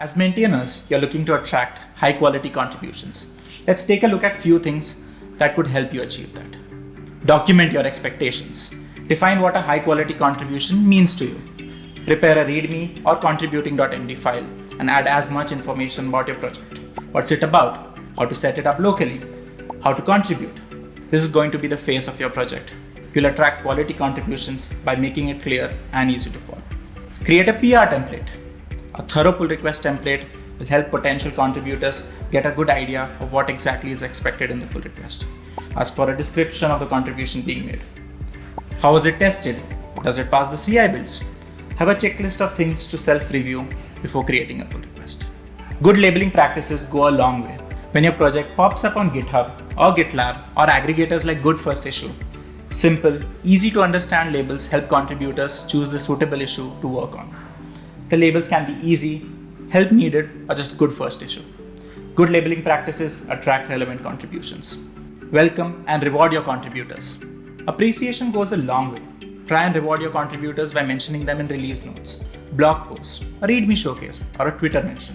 As maintainers, you're looking to attract high quality contributions. Let's take a look at a few things that could help you achieve that. Document your expectations. Define what a high quality contribution means to you. Prepare a README or contributing.md file and add as much information about your project. What's it about? How to set it up locally? How to contribute? This is going to be the face of your project. You'll attract quality contributions by making it clear and easy to follow. Create a PR template. A thorough pull request template will help potential contributors get a good idea of what exactly is expected in the pull request. Ask for a description of the contribution being made. How was it tested? Does it pass the CI builds? Have a checklist of things to self-review before creating a pull request. Good labeling practices go a long way. When your project pops up on GitHub or GitLab or aggregators like Good First Issue, simple, easy to understand labels help contributors choose the suitable issue to work on. The labels can be easy, help needed, or just good first issue. Good labeling practices attract relevant contributions. Welcome and reward your contributors. Appreciation goes a long way. Try and reward your contributors by mentioning them in release notes, blog posts, a README showcase, or a Twitter mention.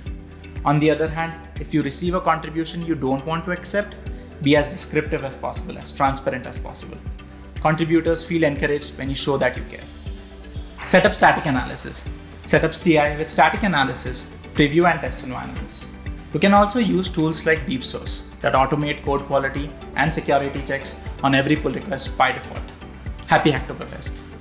On the other hand, if you receive a contribution you don't want to accept, be as descriptive as possible, as transparent as possible. Contributors feel encouraged when you show that you care. Set up static analysis. Set up CI with static analysis, preview and test environments. You can also use tools like DeepSource that automate code quality and security checks on every pull request by default. Happy Hacktoberfest!